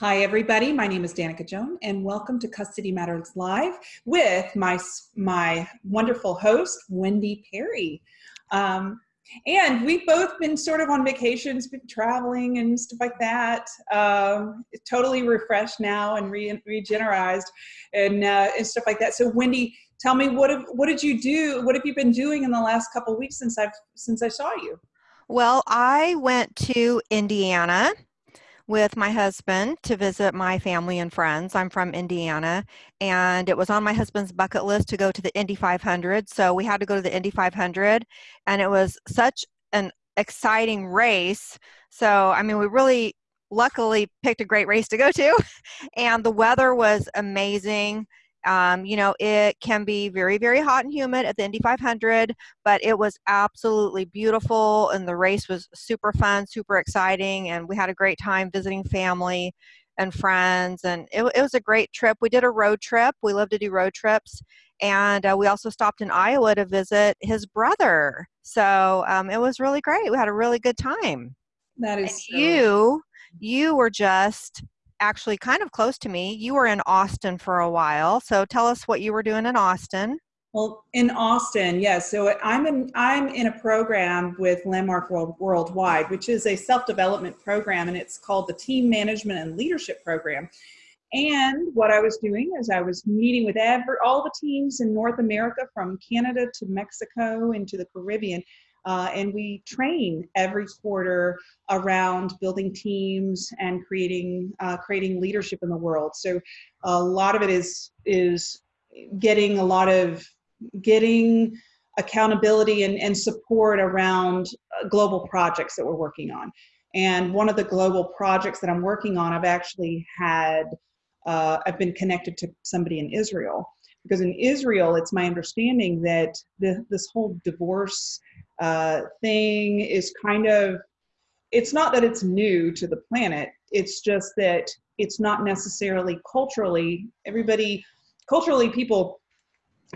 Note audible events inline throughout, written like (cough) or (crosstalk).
Hi, everybody. My name is Danica Joan, and welcome to Custody Matters Live with my my wonderful host, Wendy Perry. Um, and we've both been sort of on vacations, been traveling and stuff like that. Um, totally refreshed now and re- regenerized and, uh, and stuff like that. So, Wendy, tell me what have, what did you do? What have you been doing in the last couple weeks since I've since I saw you? Well, I went to Indiana with my husband to visit my family and friends. I'm from Indiana, and it was on my husband's bucket list to go to the Indy 500. So we had to go to the Indy 500, and it was such an exciting race. So, I mean, we really luckily picked a great race to go to, (laughs) and the weather was amazing. Um, you know, it can be very, very hot and humid at the Indy 500, but it was absolutely beautiful, and the race was super fun, super exciting, and we had a great time visiting family and friends, and it, it was a great trip. We did a road trip. We love to do road trips, and uh, we also stopped in Iowa to visit his brother. So um, it was really great. We had a really good time. That is so you. You were just actually kind of close to me. You were in Austin for a while, so tell us what you were doing in Austin. Well, in Austin, yes. So I'm in I'm in a program with Landmark World Worldwide, which is a self-development program, and it's called the Team Management and Leadership Program. And what I was doing is I was meeting with every, all the teams in North America, from Canada to Mexico into the Caribbean, uh, and we train every quarter around building teams and creating uh, creating leadership in the world. So a lot of it is is getting a lot of getting accountability and, and support around uh, global projects that we're working on. And one of the global projects that I'm working on, I've actually had, uh, I've been connected to somebody in Israel. Because in Israel, it's my understanding that the, this whole divorce uh, thing is kind of it's not that it's new to the planet it's just that it's not necessarily culturally everybody culturally people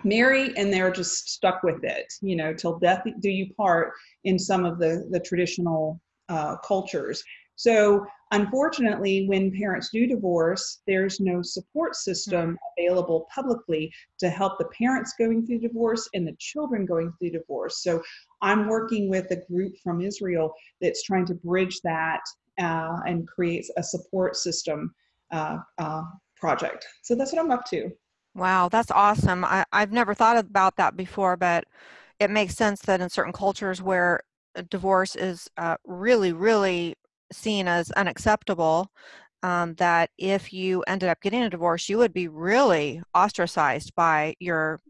marry and they're just stuck with it you know till death do you part in some of the the traditional uh, cultures so unfortunately, when parents do divorce, there's no support system mm-hmm. available publicly to help the parents going through divorce and the children going through divorce. So I'm working with a group from Israel that's trying to bridge that uh, and create a support system uh, uh, project. So that's what I'm up to. Wow, that's awesome. I, I've never thought about that before, but it makes sense that in certain cultures where divorce is uh, really, really seen as unacceptable um, that if you ended up getting a divorce, you would be really ostracized by your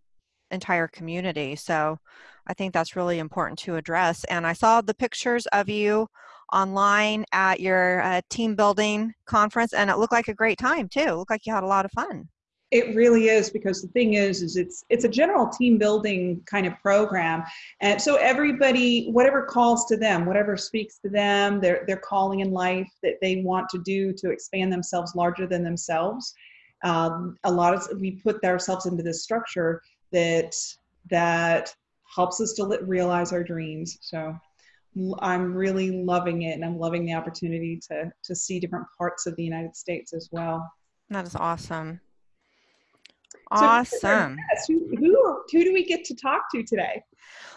entire community. So I think that's really important to address. And I saw the pictures of you online at your uh, team building conference, and it looked like a great time too. It looked like you had a lot of fun. It really is because the thing is, is it's it's a general team building kind of program, and so everybody, whatever calls to them, whatever speaks to them, their their calling in life that they want to do to expand themselves larger than themselves. Um, a lot of we put ourselves into this structure that that helps us to realize our dreams. So I'm really loving it, and I'm loving the opportunity to to see different parts of the United States as well. That is awesome. Awesome. So who, who, who do we get to talk to today?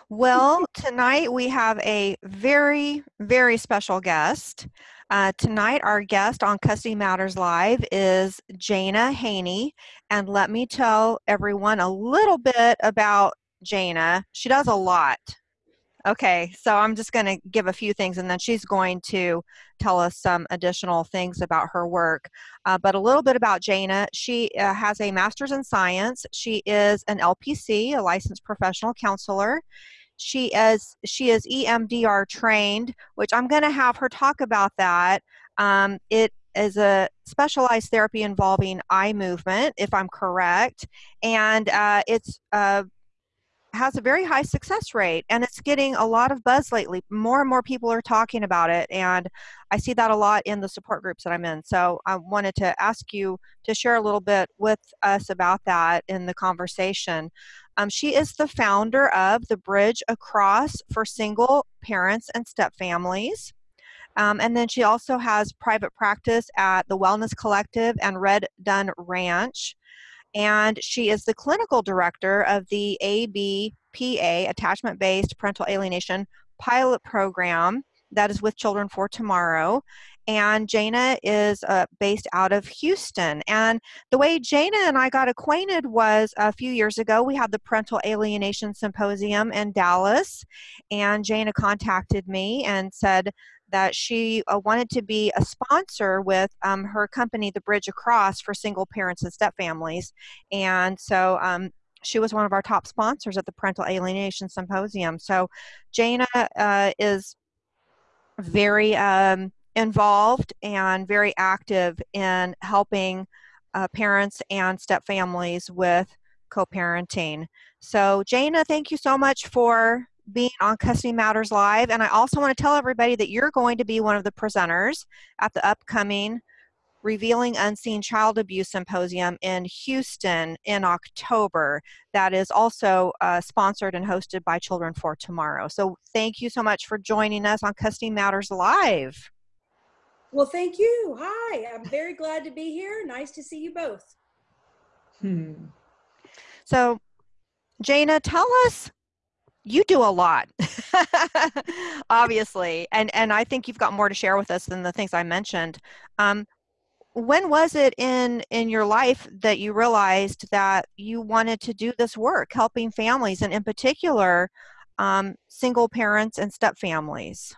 Well, tonight we have a very, very special guest. Uh, tonight, our guest on Custody Matters Live is Jana Haney. And let me tell everyone a little bit about Jana. She does a lot. Okay, so I'm just going to give a few things and then she's going to tell us some additional things about her work. Uh, but a little bit about Jana. She uh, has a master's in science. She is an LPC, a licensed professional counselor. She is she is EMDR trained, which I'm going to have her talk about that. Um, it is a specialized therapy involving eye movement, if I'm correct, and uh, it's uh, has a very high success rate and it's getting a lot of buzz lately. More and more people are talking about it, and I see that a lot in the support groups that I'm in. So I wanted to ask you to share a little bit with us about that in the conversation. Um, she is the founder of the Bridge Across for Single Parents and Step Families. Um, and then she also has private practice at the Wellness Collective and Red Dun Ranch. And she is the clinical director of the ABPA, Attachment Based Parental Alienation Pilot Program that is with Children for Tomorrow and Jana is uh, based out of Houston. And the way Jana and I got acquainted was a few years ago. We had the Parental Alienation Symposium in Dallas, and Jana contacted me and said that she uh, wanted to be a sponsor with um, her company, The Bridge Across, for single parents and step families. And so um, she was one of our top sponsors at the Parental Alienation Symposium. So Jana uh, is very um, involved and very active in helping uh, parents and step families with co-parenting. So Jana, thank you so much for being on Custody Matters Live. And I also want to tell everybody that you're going to be one of the presenters at the upcoming Revealing Unseen Child Abuse Symposium in Houston in October. That is also uh, sponsored and hosted by Children for Tomorrow. So thank you so much for joining us on Custody Matters Live. Well, thank you. Hi, I'm very glad to be here. Nice to see you both. Hmm. So, Jana, tell us. You do a lot, (laughs) obviously, and and I think you've got more to share with us than the things I mentioned. Um, when was it in in your life that you realized that you wanted to do this work, helping families, and in particular, um, single parents and step families?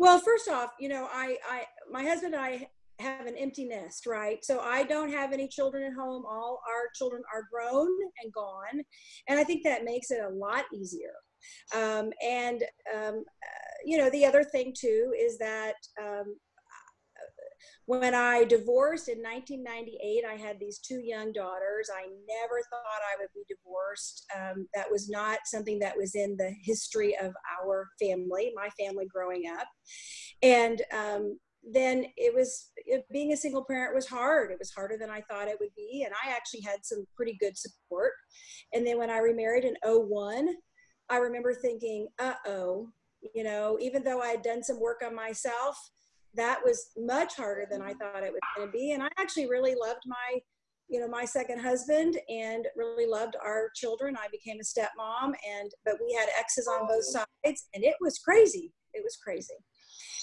Well, first off, you know, I, I, my husband and I have an empty nest, right? So I don't have any children at home. All our children are grown and gone. And I think that makes it a lot easier. Um, and, um, uh, you know, the other thing too is that um, when I divorced in 1998, I had these two young daughters. I never thought I would be divorced. Um, that was not something that was in the history of our family, my family growing up. And um, then it was it, being a single parent was hard. It was harder than I thought it would be. And I actually had some pretty good support. And then when I remarried in 01, I remember thinking, uh oh, you know, even though I had done some work on myself, that was much harder than I thought it was going to be. And I actually really loved my, you know, my second husband and really loved our children. I became a stepmom and, but we had exes on both sides and it was crazy. It was crazy.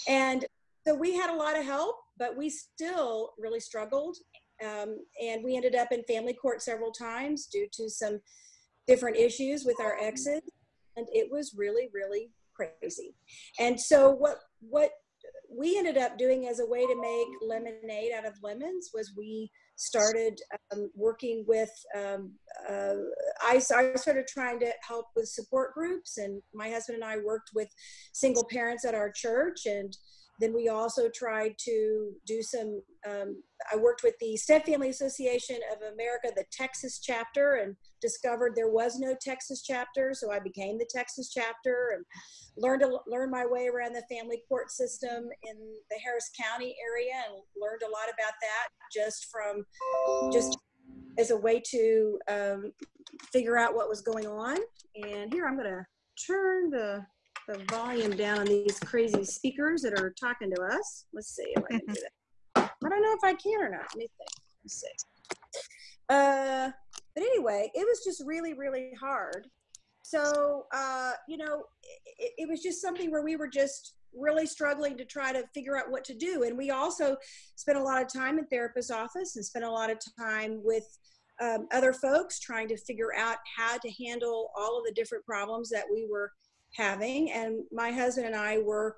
And so we had a lot of help, but we still really struggled. Um, and we ended up in family court several times due to some different issues with our exes. And it was really, really crazy. And so what, what we ended up doing as a way to make lemonade out of lemons was we started um, working with um, uh, I, I started trying to help with support groups and my husband and i worked with single parents at our church and then we also tried to do some, um, I worked with the Step Family Association of America, the Texas chapter, and discovered there was no Texas chapter. So I became the Texas chapter and learned to learn my way around the family court system in the Harris County area and learned a lot about that just from, just as a way to um, figure out what was going on. And here I'm going to turn the the volume down on these crazy speakers that are talking to us. Let's see if I can do that. I don't know if I can or not. Let me think. Let's see. Uh, but anyway, it was just really, really hard. So, uh, you know, it, it was just something where we were just really struggling to try to figure out what to do. And we also spent a lot of time in therapist's office and spent a lot of time with um, other folks trying to figure out how to handle all of the different problems that we were having, and my husband and I were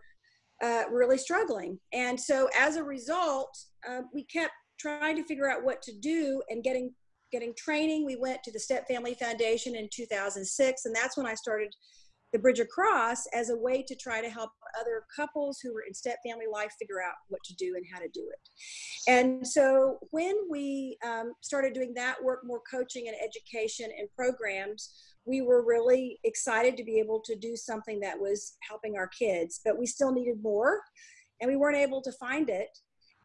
uh, really struggling. And so as a result, uh, we kept trying to figure out what to do and getting getting training. We went to the Step Family Foundation in 2006, and that's when I started the Bridge Across as a way to try to help other couples who were in step family life figure out what to do and how to do it. And so when we um, started doing that work, more coaching and education and programs, we were really excited to be able to do something that was helping our kids, but we still needed more and we weren't able to find it.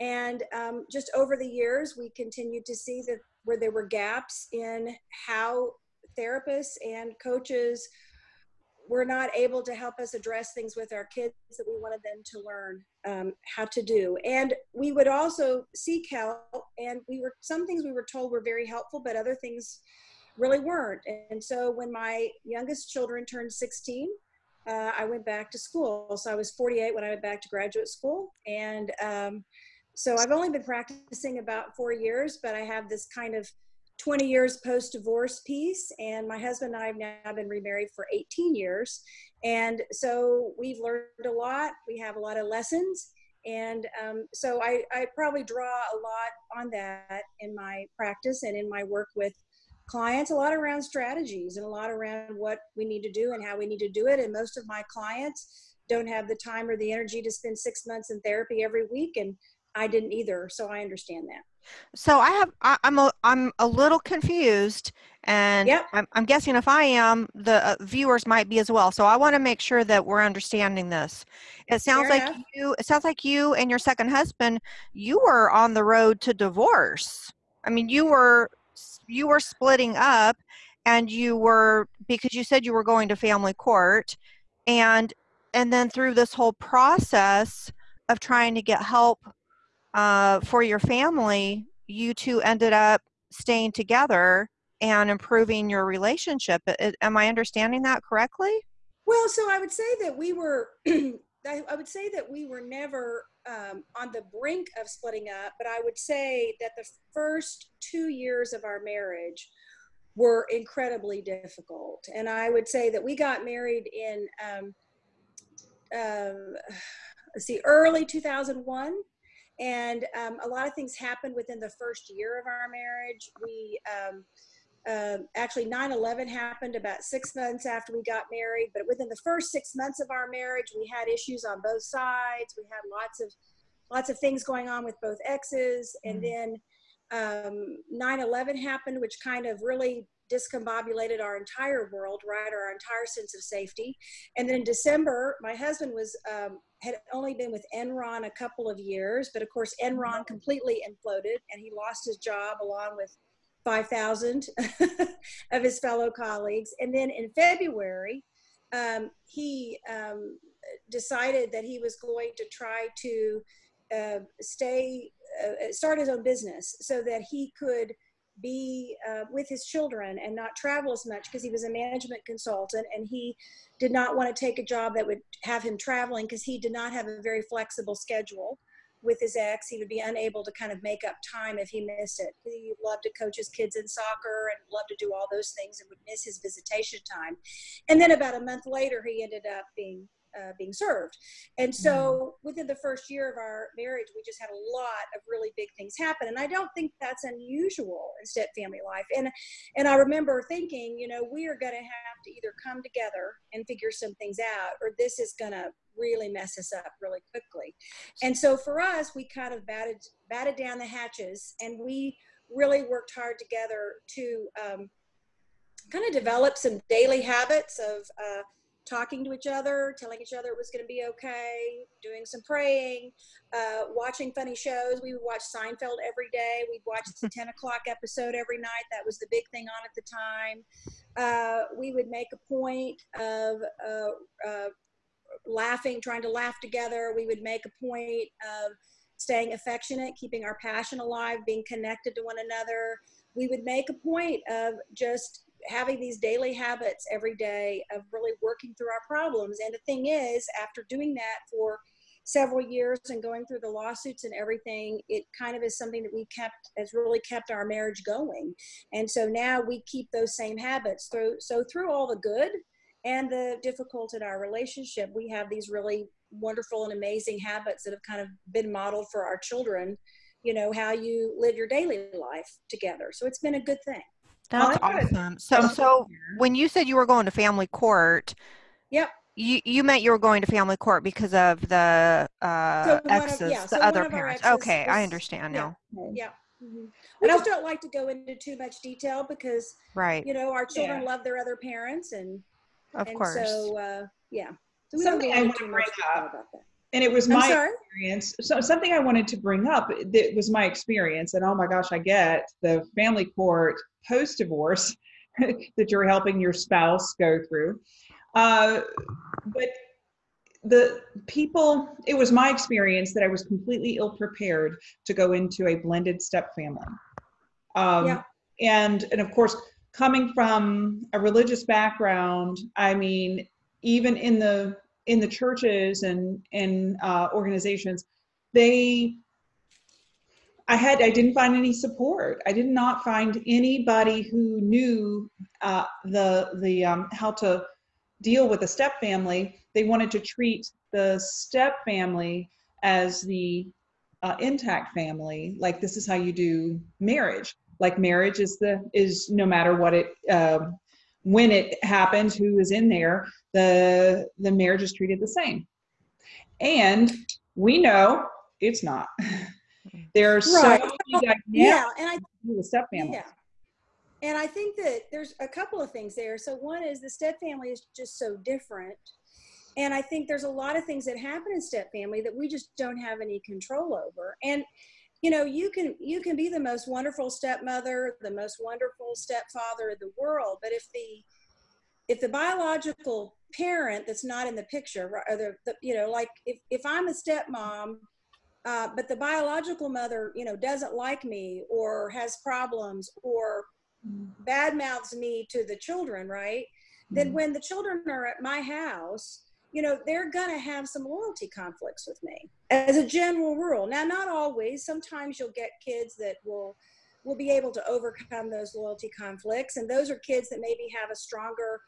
And um, just over the years, we continued to see that where there were gaps in how therapists and coaches were not able to help us address things with our kids that we wanted them to learn um, how to do. And we would also seek help, and we were some things we were told were very helpful, but other things really weren't. And so when my youngest children turned 16, uh, I went back to school. So I was 48 when I went back to graduate school, and um, so I've only been practicing about four years, but I have this kind of 20 years post divorce piece. And my husband and I have now been remarried for 18 years. And so we've learned a lot. We have a lot of lessons. And um, so I, I probably draw a lot on that in my practice and in my work with clients a lot around strategies and a lot around what we need to do and how we need to do it and most of my clients don't have the time or the energy to spend six months in therapy every week and i didn't either so i understand that so I have I, am a I'm a little confused, and Yep. I'm, I'm guessing if I am, the uh, viewers might be as well. So I want to make sure that we're understanding this. It sounds Fair like enough. you. It sounds like you and your second husband, you were on the road to divorce. I mean, you were you were splitting up, and you were because you said you were going to family court, and and then through this whole process of trying to get help uh, for your family, you two ended up staying together and improving your relationship. Am I understanding that correctly? Well, so I would say that we were, (clears throat) I, I would say that we were never um, on the brink of splitting up, but I would say that the first two years of our marriage were incredibly difficult. And I would say that we got married in, um, um, let's see, early 2001. And um, a lot of things happened within the first year of our marriage. We, um, um, actually 9-11 happened about six months after we got married but within the first six months of our marriage we had issues on both sides. We had lots of lots of things going on with both exes. And then um, 9-11 happened which kind of really discombobulated our entire world right? Our entire sense of safety. And then in december my husband was um, had only been with enron a couple of years but of course enron completely imploded and he lost his job along with 5,000 (laughs) of his fellow colleagues. And then in February, um, he um, decided that he was going to try to uh, stay, uh, start his own business so that he could be uh, with his children and not travel as much because he was a management consultant and he did not want to take a job that would have him traveling because he did not have a very flexible schedule with his ex. He would be unable to kind of make up time if he missed it. He loved to coach his kids in soccer and loved to do all those things and would miss his visitation time. And then about a month later, he ended up being uh, being served. And so within the first year of our marriage, we just had a lot of really big things happen. And I don't think that's unusual in step family life. And and I remember thinking, you know, we are going to have to either come together and figure some things out, or this is going to really mess us up really quickly. And so for us, we kind of batted batted down the hatches, and we really worked hard together to um, kind of develop some daily habits of uh, talking to each other, telling each other it was going to be okay, doing some praying, uh, watching funny shows. We would watch Seinfeld every day. We'd watch the (laughs) 10 o'clock episode every night. That was the big thing on at the time. Uh, we would make a point of uh, uh, laughing, trying to laugh together. We would make a point of staying affectionate, keeping our passion alive, being connected to one another. We would make a point of just having these daily habits every day of really working through our problems. And the thing is, after doing that for several years and going through the lawsuits and everything, it kind of is something that we kept has really kept our marriage going. And so now we keep those same habits through. So through all the good and the difficult in our relationship, we have these really wonderful and amazing habits that have kind of been modeled for our children. You know how you live your daily life together. So it's been a good thing. That's I got awesome. So, so when you said you were going to family court, Yep. you you meant you were going to family court because of the uh, So one of- exes, yeah, the so one other parents. exes Okay, I was- understand yeah. now. Yeah. Mhm. I just don't like to go into too much detail because Right, you know our children Yeah. love their other parents and of and course. so uh, yeah. So Something I wanna bring up about that. And it was my experience. So something I wanted to bring up that was my experience, and oh my gosh, I get the family court post divorce (laughs) that you're helping your spouse go through. Uh, but the people, it was my experience that I was completely ill prepared to go into a blended step family. Um, Yeah. And and of course, coming from a religious background, I mean, even in the in the churches and in uh, organizations, they I had I didn't find any support. I did not find anybody who knew uh, the the um, how to deal with a step family. They wanted to treat the step family as the uh, intact family, like this is how you do marriage. Like marriage is the is no matter what it um, when it happens, who is in there, the the marriage is treated the same. And we know it's not. (laughs) There are so many dynamics Yeah, and I with step families. Yeah. And I think that there's a couple of things there. So one is the step family is just so different. And I think there's a lot of things that happen in step family that we just don't have any control over. And you know, you can you can be the most wonderful stepmother, the most wonderful stepfather in the world, but if the if the biological parent that's not in the picture, or the, the you know, like if if I'm a stepmom uh, but the biological mother, you know, doesn't like me or has problems or bad mouths me to the children, right? Then when the children are at my house, you know, they're going to have some loyalty conflicts with me as a general rule. Now, not always. Sometimes you'll get kids that will will be able to overcome those loyalty conflicts and those are kids that maybe have a stronger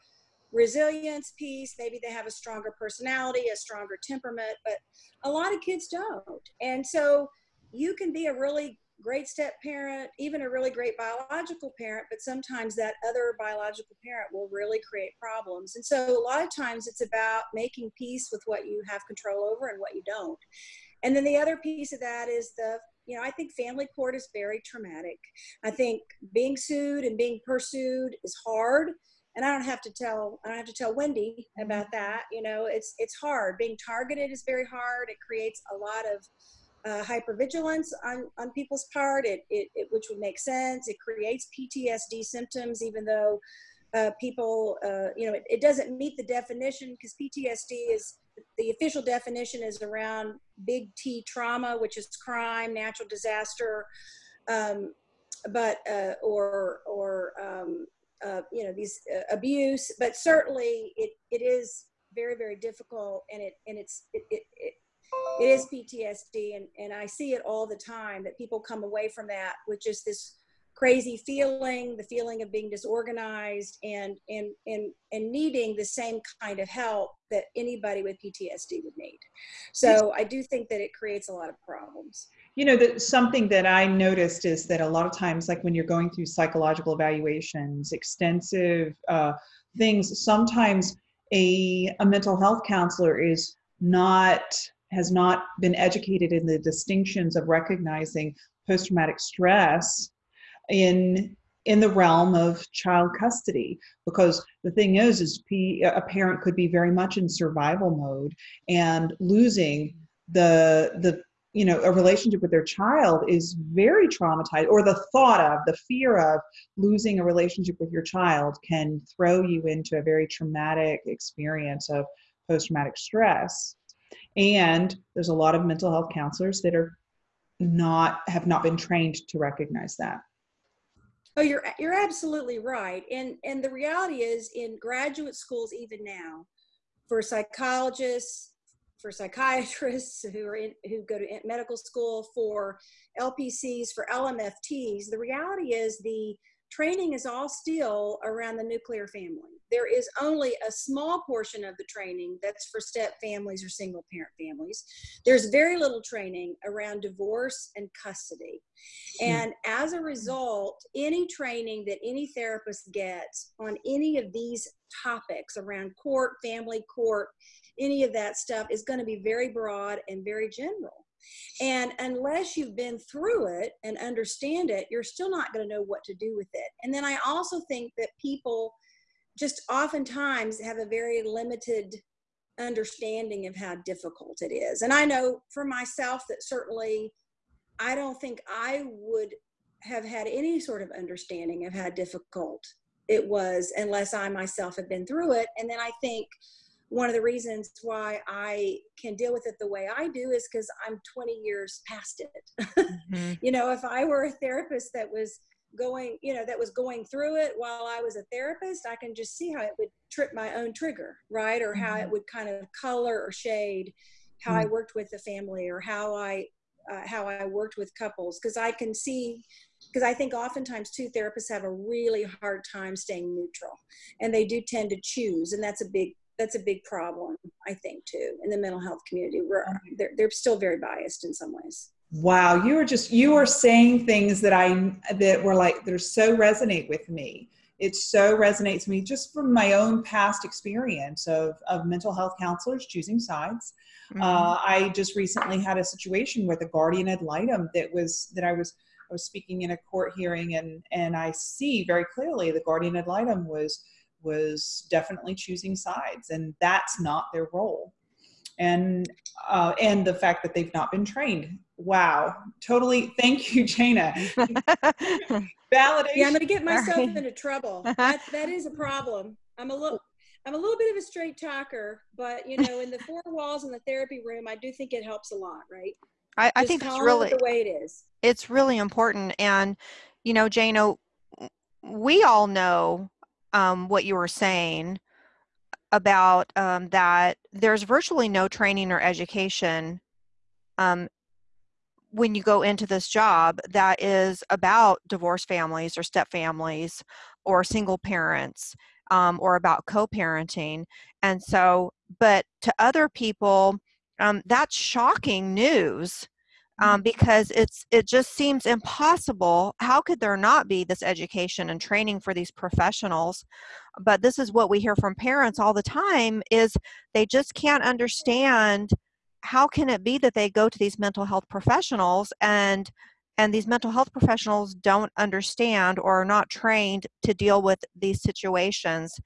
resilience piece maybe they have a stronger personality a stronger temperament but a lot of kids don't and so you can be a really great step parent even a really great biological parent but sometimes that other biological parent will really create problems and so a lot of times it's about making peace with what you have control over and what you don't and then the other piece of that is the you know i think family court is very traumatic i think being sued and being pursued is hard and I don't have to tell I don't have to tell Wendy mm-hmm. about that. You know, it's it's hard. Being targeted is very hard. It creates a lot of uh, hypervigilance on on people's part. It, it it which would make sense. It creates PTSD symptoms, even though uh, people uh, you know it, it doesn't meet the definition because PTSD is the official definition is around big T trauma, which is crime, natural disaster, um, but uh, or or um, uh, you know these uh, abuse but certainly it it is very very difficult and it and it's it, it, it it is PTSD and, and I see it all the time that people come away from that with just this crazy feeling, the feeling of being disorganized and and and and needing the same kind of help that anybody with PTSD would need. So I do think that it creates a lot of problems. You know, that something that I noticed is that a lot of times, like when you're going through psychological evaluations, extensive uh, things, sometimes a, a mental health counselor is not has not been educated in the distinctions of recognizing post-traumatic stress in in the realm of child custody. Because the thing is is P, a parent could be very much in survival mode and losing the the you know a relationship with their child is very traumatized or the thought of the fear of losing a relationship with your child can throw you into a very traumatic experience of post-traumatic stress and there's a lot of mental health counselors that are not have not been trained to recognize that Oh, you're you're absolutely right. And and the reality is in graduate schools even now for psychologists, for psychiatrists who are in who go to medical school, for LPCs, for LMFTs, the reality is the training is all still around the nuclear family. There is only a small portion of the training that's for step families or single parent families. There's very little training around divorce and custody. Hmm. And as a result, any training that any therapist gets on any of these topics around court, family court, any of that stuff is going to be very broad and very general. And unless you've been through it and understand it, you're still not going to know what to do with it. And then I also think that people just oftentimes have a very limited understanding of how difficult it is. And I know for myself that certainly I don't think I would have had any sort of understanding of how difficult it was unless I myself had been through it. And then I think one of the reasons why I can deal with it the way I do is because I'm 20 years past it. mm-hmm. (laughs) You know, if I were a therapist that was going, you know, that was going through it while I was a therapist, I can just see how it would trip my own trigger, right? Or how it mm-hmm. would kind of color or shade how mm-hmm. I worked with the family or how I uh, how I worked with couples because I can see because I think oftentimes two therapists have a really hard time staying neutral and they do tend to choose and that's a big that's a big problem I think too in the mental health community. Where they're, they're still very biased in some ways. Wow you are just you are saying things that I that were like they're so resonate with me. It so resonates with me just from my own past experience of, of mental health counselors choosing sides. Mm-hmm. uh, i just recently had a situation with a guardian ad litem that was that i was I was speaking in a court hearing, and and I see very clearly the guardian ad litem was was definitely choosing sides, and that's not their role. And uh, and the fact that they've not been trained. Wow, totally. Thank you, Jana. (laughs) Validation. Yeah, I'm going to get myself right. into trouble. (laughs) That that is a problem. I'm a little. I'm a little bit of a straight talker, but you know, in the four walls in the therapy room, I do think it helps a lot, right? I, I think it's really the way it is. It's really important, and you know, Jana, we all know um, what you were saying about um, that. There's virtually no training or education um, when you go into this job that is about divorced families or step families or single parents um, or about co-parenting and so but to other people um, that's shocking news um, mm-hmm. because it's it just seems impossible how could there not be this education and training for these professionals but this is what we hear from parents all the time is they just can't understand how can it be that they go to these mental health professionals and and these mental health professionals don't understand or are not trained to deal with these situations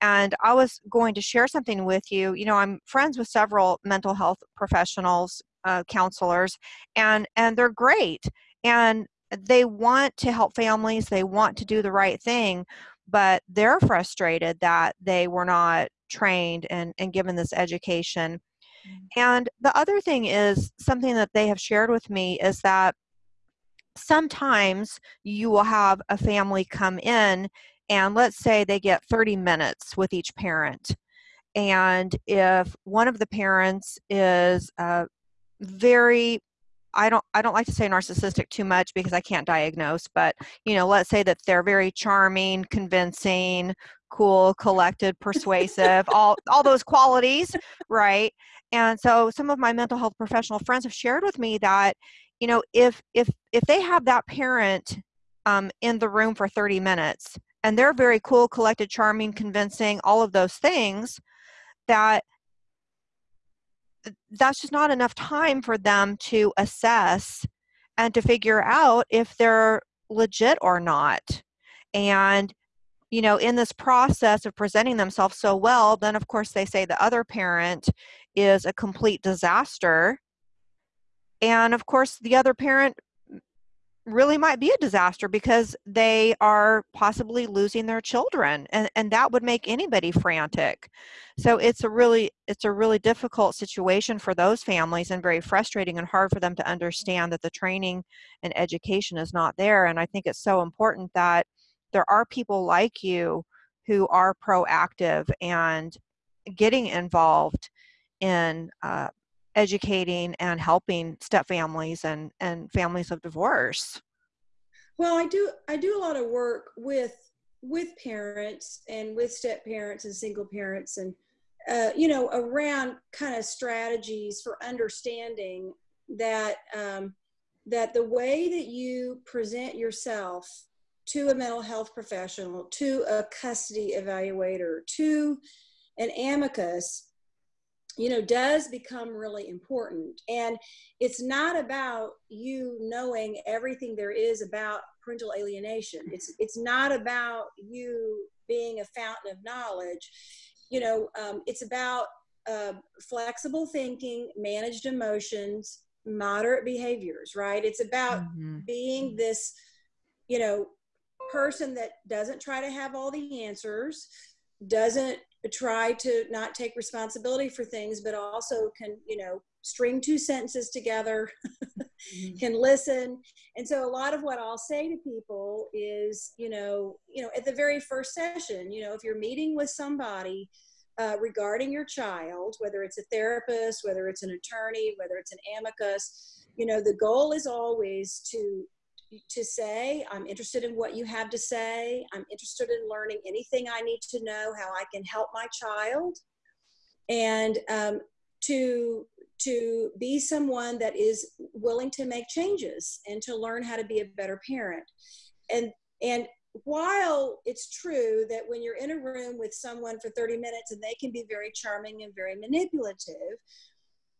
and I was going to share something with you. You know, I'm friends with several mental health professionals, uh, counselors, and and they're great, and they want to help families. They want to do the right thing, but they're frustrated that they were not trained and, and given this education. Mm. And the other thing is something that they have shared with me is that sometimes you will have a family come in and let's say they get 30 minutes with each parent and if one of the parents is uh, very I don't I don't like to say narcissistic too much because I can't diagnose, but you know, let's say that they're very charming, convincing, cool, collected, persuasive, all all those qualities, right? And so some of my mental health professional friends have shared with me that you know, if if if they have that parent um, in the room for 30 minutes and they're very cool, collected, charming, convincing, all of those things that that's just not enough time for them to assess and to figure out if they're legit or not. And you know, in this process of presenting themselves so well, then of course they say the other parent is a complete disaster. And of course, the other parent really might be a disaster because they are possibly losing their children and, and that would make anybody frantic. So it's a really it's a really difficult situation for those families and very frustrating and hard for them to understand that the training and education is not there and i think it's so important that there are people like you who are proactive and getting involved in uh, educating and helping step families and, and families of divorce? Well, I do I do a lot of work with with parents and with step parents and single parents and uh, you know around kind of strategies for understanding that um, that the way that you present yourself to a mental health professional, to a custody evaluator, to an amicus you know does become really important. And it's not about you knowing everything there is about parental alienation. It's it's not about you being a fountain of knowledge. You know um, it's about uh, flexible thinking managed emotions moderate behaviors right? It's about mm-hmm. being this you know person that doesn't try to have all the answers, doesn't try to not take responsibility for things, but also can, you know, string two sentences together, mm-hmm. can listen. And so a lot of what I'll say to people is, you know, you know, at the very first session, you know, if you're meeting with somebody uh, regarding your child, whether it's a therapist, whether it's an attorney, whether it's an amicus, you know, the goal is always to to say. I'm interested in what you have to say. I'm interested in learning anything i need to know how i can help my child. And um, to to be someone that is willing to make changes and to learn how to be a better parent. And and while it's true that when you're in a room with someone for 30 minutes and they can be very charming and very manipulative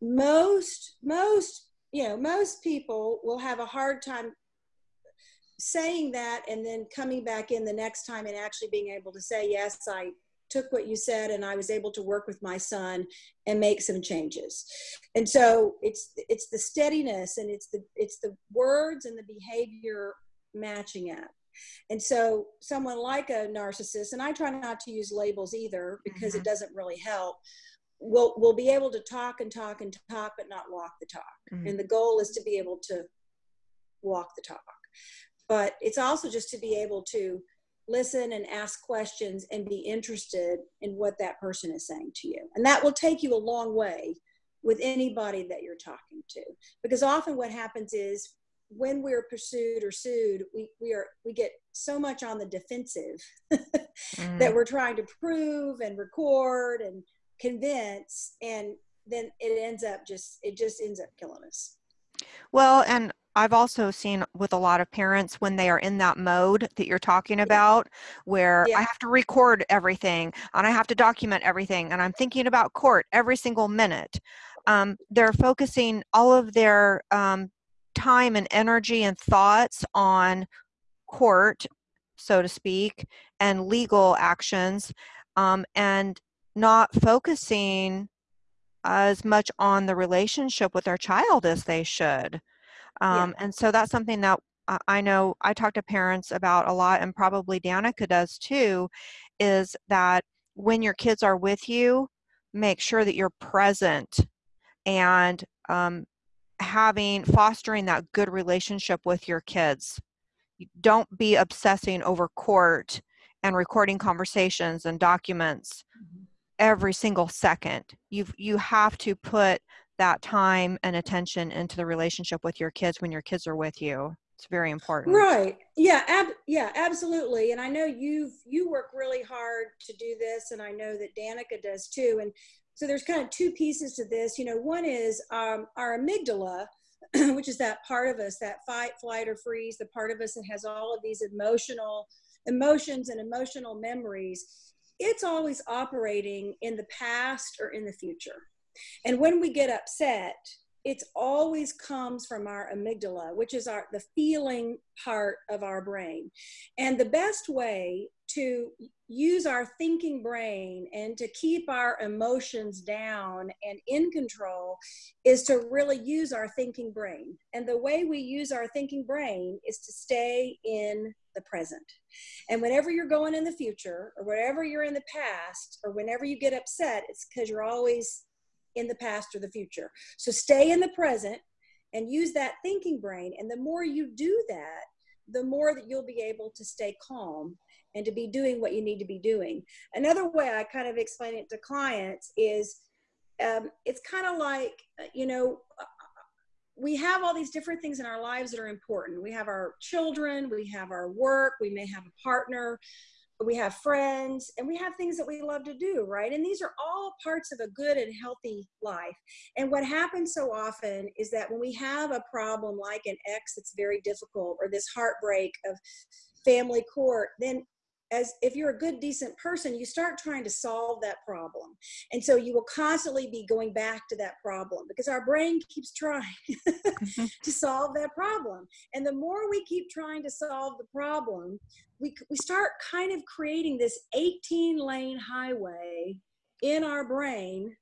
most most you know most people will have a hard time saying that and then coming back in the next time and actually being able to say yes i took what you said and I was able to work with my son and make some changes. And so it's it's the steadiness and it's the it's the words and the behavior matching up. And so someone like a narcissist, and I try not to use labels either because mm-hmm. it doesn't really help, will will be able to talk and talk and talk but not walk the talk. Mm-hmm. And the goal is to be able to walk the talk. But it's also just to be able to listen and ask questions and be interested in what that person is saying to you. And that will take you a long way with anybody that you're talking to. Because often what happens is when we're pursued or sued, we, we are we get so much on the defensive (laughs) mm. that we're trying to prove and record and convince and then it ends up just it just ends up killing us. Well, and I've also seen with a lot of parents when they are in that mode that you're talking about, where yeah. I have to record everything and I have to document everything and I'm thinking about court every single minute. Um, they're focusing all of their um, time and energy and thoughts on court, so to speak, and legal actions, um, and not focusing as much on the relationship with their child as they should. Um, yeah. And so that's something that I know I talk to parents about a lot, and probably Danica does too, is that when your kids are with you, make sure that you're present and um, having fostering that good relationship with your kids. Don't be obsessing over court and recording conversations and documents mm-hmm. every single second. You you have to put that time and attention into the relationship with your kids when your kids are with you. It's very important. Right. Yeah ab- yeah absolutely and i know you've you work really hard to do this and i know that danica does too and so there's kind of two pieces to this you know one is um, our amygdala (clears throat) which is that part of us that fight flight or freeze the part of us that has all of these emotional emotions and emotional memories it's always operating in the past or in the future and when we get upset, it always comes from our amygdala, which is our the feeling part of our brain. And the best way to use our thinking brain and to keep our emotions down and in control is to really use our thinking brain. And the way we use our thinking brain is to stay in the present. And whenever you're going in the future, or whenever you're in the past, or whenever you get upset, it's because you're always in the past or the future. So stay in the present and use that thinking brain. And the more you do that, the more that you'll be able to stay calm and to be doing what you need to be doing. Another way I kind of explain it to clients is um, it's kind of like, you know, we have all these different things in our lives that are important. We have our children, we have our work, we may have a partner, we have friends and we have things that we love to do right? And these are all parts of a good and healthy life. And what happens so often is that when we have a problem like an ex that's very difficult or this heartbreak of family court then as if you're a good decent person you start trying to solve that problem. And so you will constantly be going back to that problem because our brain keeps trying (laughs) mm-hmm. to solve that problem. And the more we keep trying to solve the problem we, we start kind of creating this 18 lane highway in our brain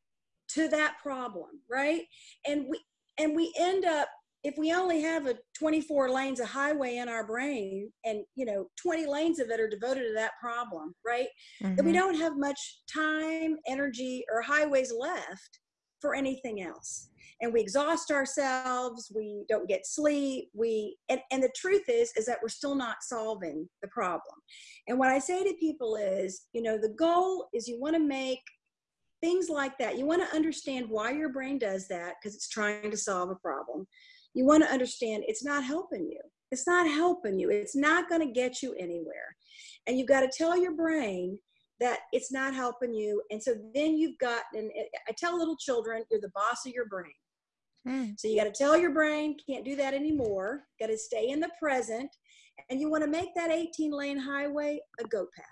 to that problem right? And we and we end up if we only have a 24 lanes of highway in our brain and you know 20 lanes of it are devoted to that problem right mm-hmm. then we mm-hmm. don't have much time energy or highways left for anything else and we exhaust ourselves we don't get sleep we and, and the truth is is that we're still not solving the problem and what i say to people is you know the goal is you want to make things like that you want to understand why your brain does that because it's trying to solve a problem you want to understand it's not helping you it's not helping you it's not going to get you anywhere and you've got to tell your brain that it's not helping you and so then you've got and i tell little children you're the boss of your brain Mm. So you got to tell your brain, can't do that anymore. Got to stay in the present. And you want to make that 18 lane highway a goat path.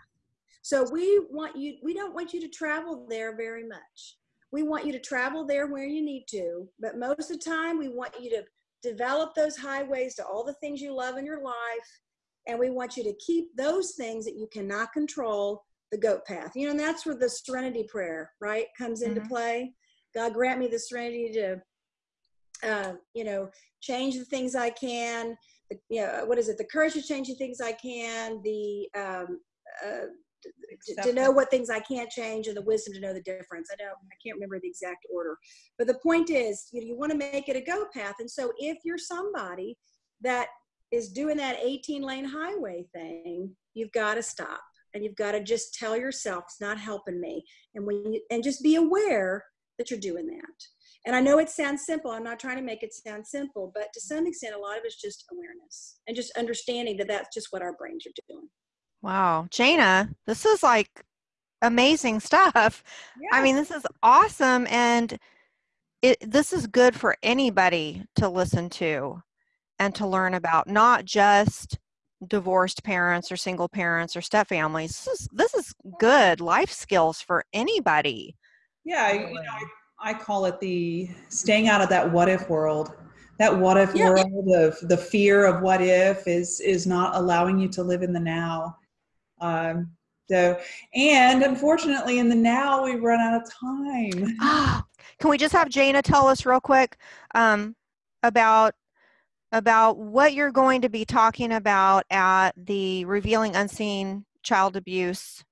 So we want you, we don't want you to travel there very much. We want you to travel there where you need to, but most of the time we want you to develop those highways to all the things you love in your life. And we want you to keep those things that you cannot control the goat path. You know, and that's where the serenity prayer, right, comes into mm-hmm. play. God grant me the serenity to uh, you know, change the things I can. The, you know, what is it? The courage to change the things I can. The um, uh, to, know what things I can't change, and the wisdom to know the difference. I know I can't remember the exact order, but the point is, you know, you want to make it a go path. And so, if you're somebody that is doing that 18 lane highway thing, you've got to stop and you've got to just tell yourself it's not helping me, and when you, and just be aware that you're doing that. And I know it sounds simple. I'm not trying to make it sound simple, but to some extent, a lot of it's just awareness and just understanding that that's just what our brains are doing. Wow. Jana, this is like amazing stuff. Yes. I mean, this is awesome. And it, this is good for anybody to listen to and to learn about, not just divorced parents or single parents or step families. This is, this is good life skills for anybody. Yeah. You know, I call it the staying out of that what if world. That what if yeah. world of the fear of what if is is not allowing you to live in the now. Um, so, and unfortunately, in the now, we run out of time. (gasps) Can we just have Jana tell us real quick um, about about what you're going to be talking about at the Revealing Unseen Child Abuse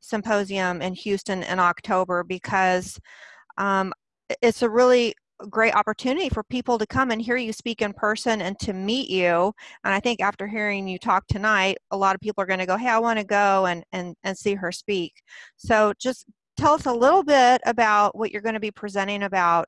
Symposium in Houston in October? Because um, it's a really great opportunity for people to come and hear you speak in person and to meet you and i think after hearing you talk tonight a lot of people are going to go hey i want to go and, and and see her speak so just tell us a little bit about what you're going to be presenting about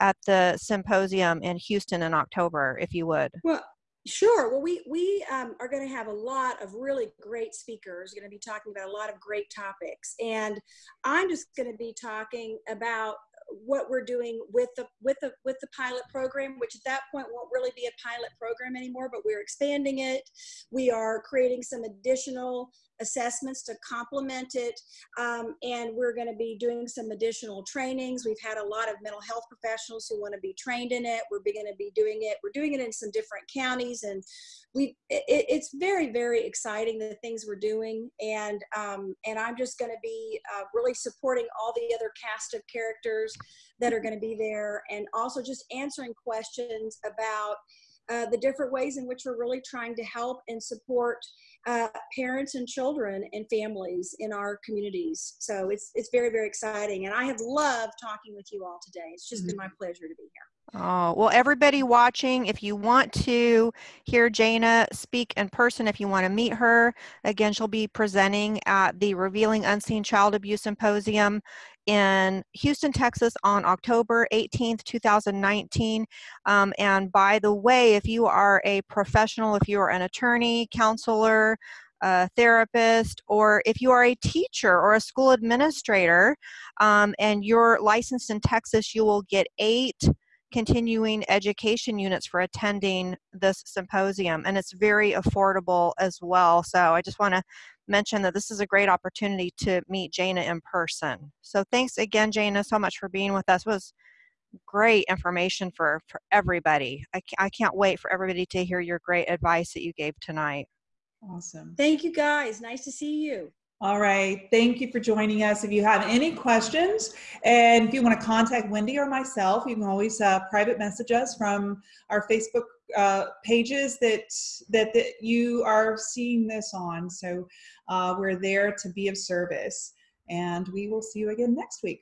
at the symposium in houston in october if you would well Sure. Well, we we um, are going to have a lot of really great speakers. Going to be talking about a lot of great topics, and I'm just going to be talking about what we're doing with the with the with the pilot program which at that point won't really be a pilot program anymore but we're expanding it. We are creating some additional assessments to complement it um, and we're going to be doing some additional trainings. We've had a lot of mental health professionals who want to be trained in it. We're going to be doing it. We're doing it in some different counties and we it, it's very very exciting the things we're doing and um, and i'm just going to be uh, really supporting all the other cast of characters that are going to be there and also just answering questions about uh, the different ways in which we're really trying to help and support uh, parents and children and families in our communities. So it's it's very very exciting, and I have loved talking with you all today. It's just mm-hmm. been my pleasure to be here. Oh, well, everybody watching, if you want to hear Jana speak in person, if you want to meet her, again, she'll be presenting at the Revealing Unseen Child Abuse Symposium in Houston, Texas on October 18th, 2019. Um, and by the way, if you are a professional, if you are an attorney, counselor, a therapist, or if you are a teacher or a school administrator um, and you're licensed in Texas, you will get eight continuing education units for attending this symposium and it's very affordable as well. So i just want to mention that this is a great opportunity to meet jana in person. So thanks again jana so much for being with us. It was great information for for everybody. I, I can't wait for everybody to hear your great advice that you gave tonight. Awesome. Thank you guys. Nice to see you All right. Thank you for joining us. If you have any questions and if you want to contact Wendy or myself, you can always uh, private message us from our Facebook uh, pages that, that, that you are seeing this on. So uh, we're there to be of service. And we will see you again next week.